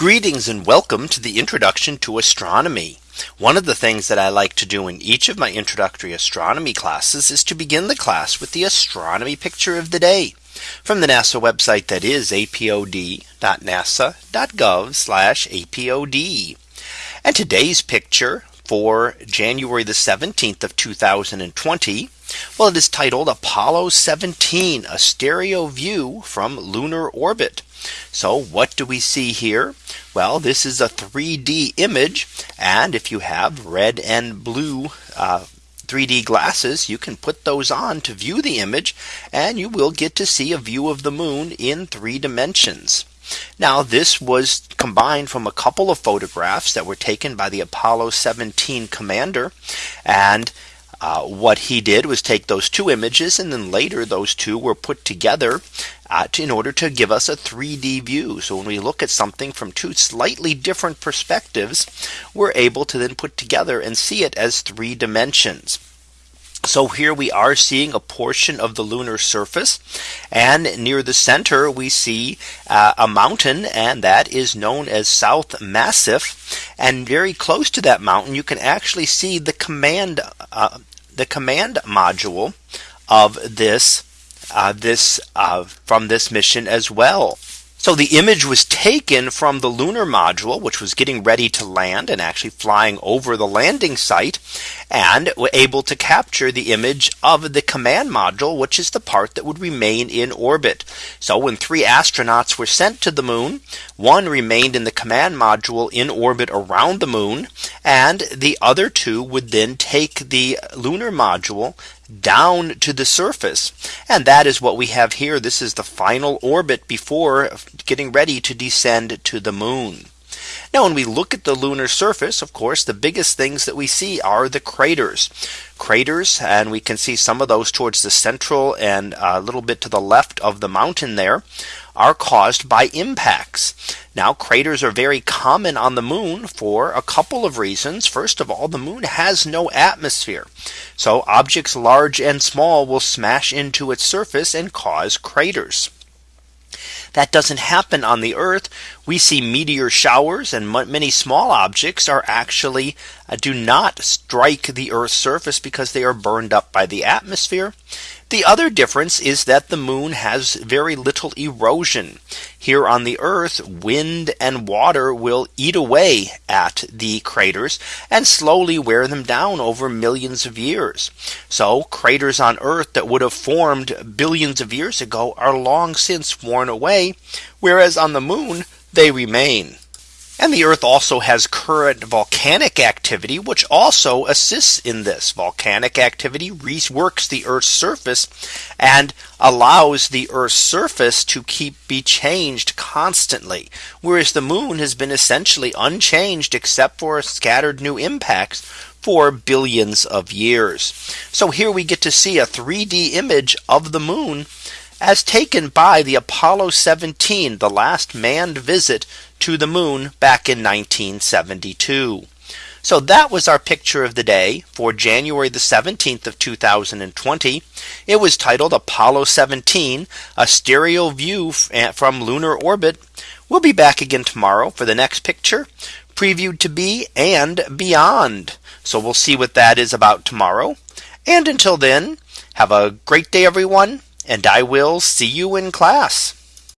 Greetings and welcome to the introduction to astronomy. One of the things that I like to do in each of my introductory astronomy classes is to begin the class with the astronomy picture of the day from the NASA website that is apod.nasa.gov apod. And today's picture for January the 17th of 2020. Well, it is titled Apollo 17, a stereo view from lunar orbit. So what do we see here? Well, this is a 3D image. And if you have red and blue uh, 3D glasses, you can put those on to view the image and you will get to see a view of the moon in three dimensions. Now this was combined from a couple of photographs that were taken by the Apollo 17 commander and uh, what he did was take those two images and then later those two were put together uh, to, in order to give us a 3D view. So when we look at something from two slightly different perspectives, we're able to then put together and see it as three dimensions. So here we are seeing a portion of the lunar surface and near the center we see uh, a mountain and that is known as South Massif and very close to that mountain you can actually see the command uh, the command module of this uh, this uh, from this mission as well. So the image was taken from the lunar module, which was getting ready to land and actually flying over the landing site and were able to capture the image of the command module, which is the part that would remain in orbit. So when three astronauts were sent to the moon, one remained in the command module in orbit around the moon, and the other two would then take the lunar module down to the surface. And that is what we have here. This is the final orbit before getting ready to descend to the moon. Now when we look at the lunar surface, of course, the biggest things that we see are the craters. Craters and we can see some of those towards the central and a little bit to the left of the mountain there are caused by impacts. Now craters are very common on the moon for a couple of reasons. First of all, the moon has no atmosphere. So objects large and small will smash into its surface and cause craters. That doesn't happen on the Earth. We see meteor showers and many small objects are actually uh, do not strike the Earth's surface because they are burned up by the atmosphere. The other difference is that the moon has very little erosion. Here on the Earth, wind and water will eat away at the craters and slowly wear them down over millions of years. So craters on Earth that would have formed billions of years ago are long since worn away, whereas on the moon they remain. And the Earth also has current volcanic activity, which also assists in this volcanic activity reworks the Earth's surface and allows the Earth's surface to keep be changed constantly. Whereas the moon has been essentially unchanged except for scattered new impacts for billions of years. So here we get to see a 3D image of the moon as taken by the Apollo 17, the last manned visit to the moon back in 1972. So that was our picture of the day for January the 17th of 2020. It was titled Apollo 17, a stereo view eh, from lunar orbit. We'll be back again tomorrow for the next picture previewed to be and beyond. So we'll see what that is about tomorrow. And until then, have a great day, everyone and I will see you in class.